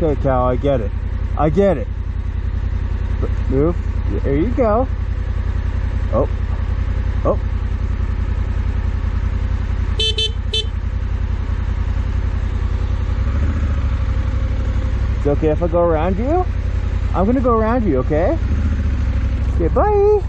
Okay, Cal, I get it. I get it. Move. There you go. Oh. Oh. It's okay if I go around you? I'm gonna go around you, okay? Okay, bye.